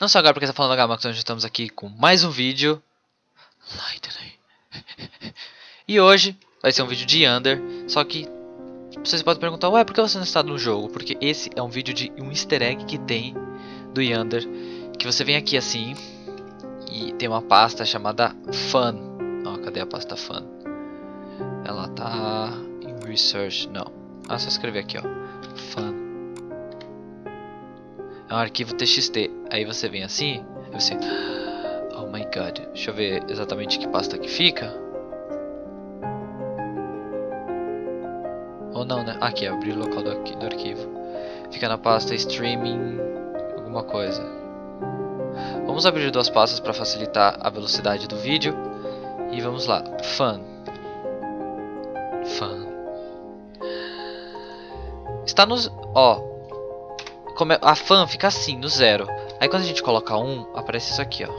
Não só agora porque está falando Gamax, nós estamos aqui com mais um vídeo. E hoje vai ser um vídeo de Under, só que vocês podem perguntar, ué, por que você não está no jogo? Porque esse é um vídeo de um easter egg que tem do Yander, que você vem aqui assim e tem uma pasta chamada Fun. Ó, cadê a pasta Fun? Ela tá em Research, não. Ah, só escrever aqui, ó. Fun. É um arquivo TXT. Aí você vem assim, você... Oh my god. Deixa eu ver exatamente que pasta que fica. Ou não, né? Aqui, abrir o local do, do arquivo. Fica na pasta streaming alguma coisa. Vamos abrir duas pastas para facilitar a velocidade do vídeo. E vamos lá. Fun. Fun. Está nos... Ó. Como é, a fan fica assim, no zero. Aí quando a gente coloca um, aparece isso aqui, ó.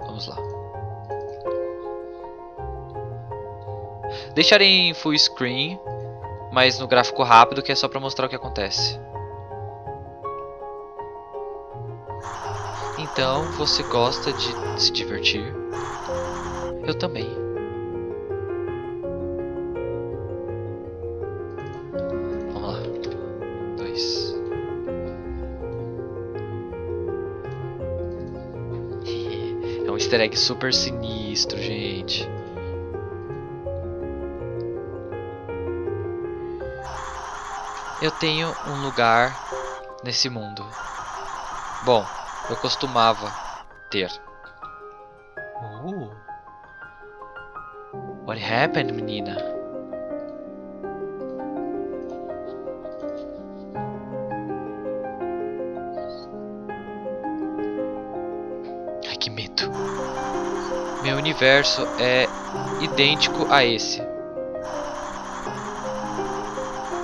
Vamos lá. Deixar em full screen, mas no gráfico rápido, que é só para mostrar o que acontece. Então, você gosta de se divertir? Eu também. Easter egg super sinistro, gente. Eu tenho um lugar nesse mundo. Bom, eu costumava ter. Uh. What happened, menina? Que medo. Meu universo é idêntico a esse.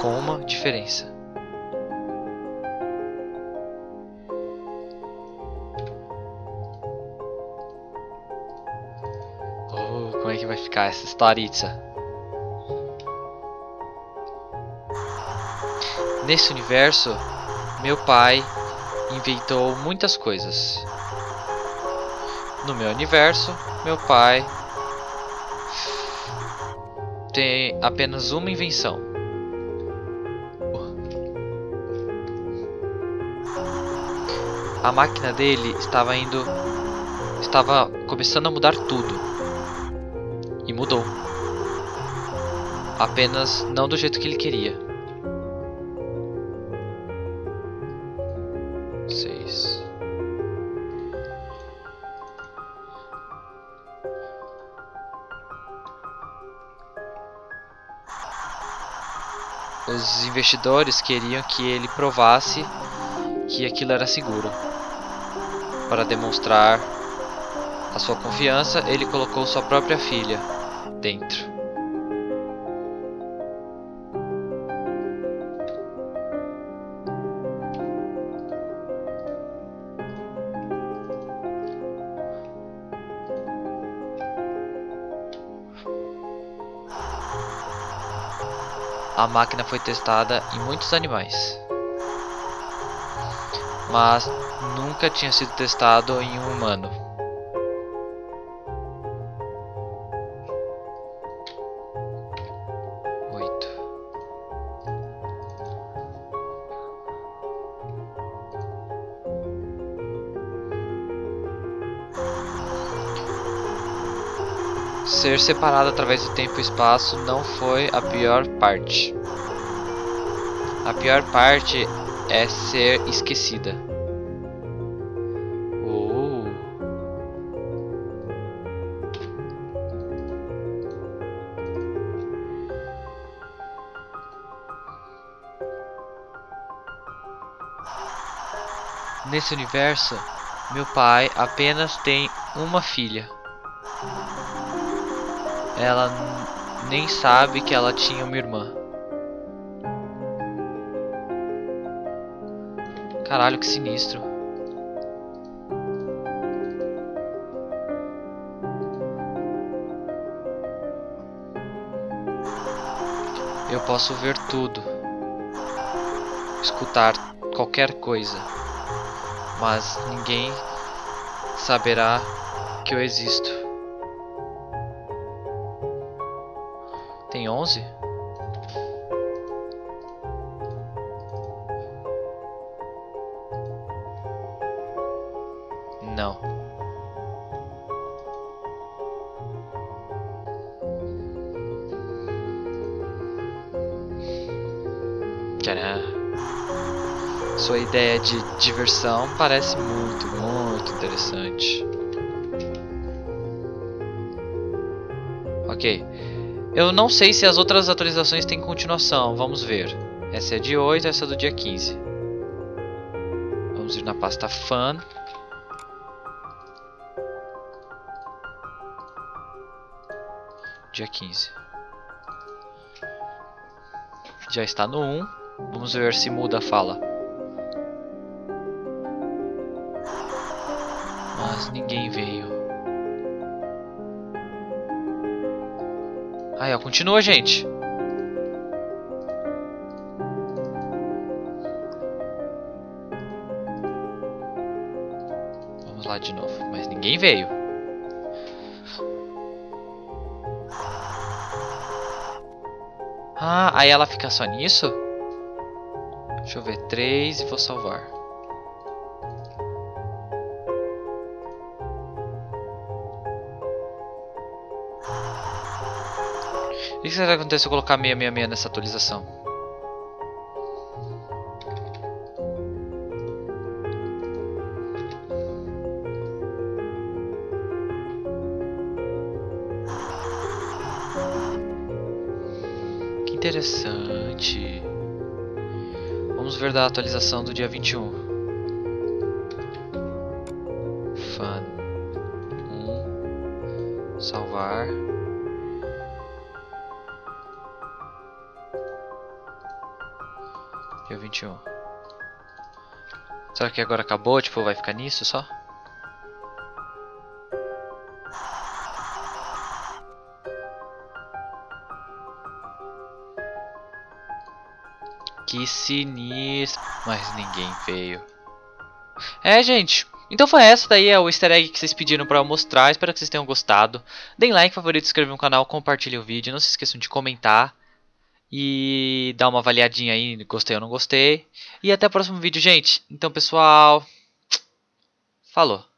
Com uma diferença. Oh, como é que vai ficar essa historitza? Nesse universo, meu pai inventou muitas coisas. No meu universo, meu pai tem apenas uma invenção. A máquina dele estava indo estava começando a mudar tudo. E mudou. Apenas não do jeito que ele queria. Os investidores queriam que ele provasse que aquilo era seguro. Para demonstrar a sua confiança, ele colocou sua própria filha dentro. A máquina foi testada em muitos animais, mas nunca tinha sido testado em um humano. Ser separado através do tempo e espaço não foi a pior parte. A pior parte é ser esquecida. Oh. Nesse universo, meu pai apenas tem uma filha. Ela nem sabe que ela tinha uma irmã. Caralho, que sinistro. Eu posso ver tudo. Escutar qualquer coisa. Mas ninguém saberá que eu existo. Tem 11? Não. Tcharam. Sua ideia de diversão parece muito, muito interessante. Ok. Eu não sei se as outras atualizações têm continuação. Vamos ver. Essa é de 8, essa é do dia 15. Vamos ir na pasta Fun. Dia 15. Já está no 1. Vamos ver se muda a fala. Mas ninguém veio. Aí, ó, continua, gente. Vamos lá de novo, mas ninguém veio. Ah, aí ela fica só nisso? Deixa eu ver, 3 e vou salvar. O que será que acontece se eu colocar 666 nessa atualização? Que interessante. Vamos ver da atualização do dia 21. Fun. 1. Salvar. Dia 21. Será que agora acabou? Tipo, vai ficar nisso só? Que sinistro. Mas ninguém veio. É, gente. Então foi essa daí, é o easter egg que vocês pediram pra eu mostrar. Espero que vocês tenham gostado. Deem like, favorito, inscrevam no canal, compartilhem o vídeo. Não se esqueçam de comentar. E dar uma avaliadinha aí, gostei ou não gostei. E até o próximo vídeo, gente. Então, pessoal... Falou.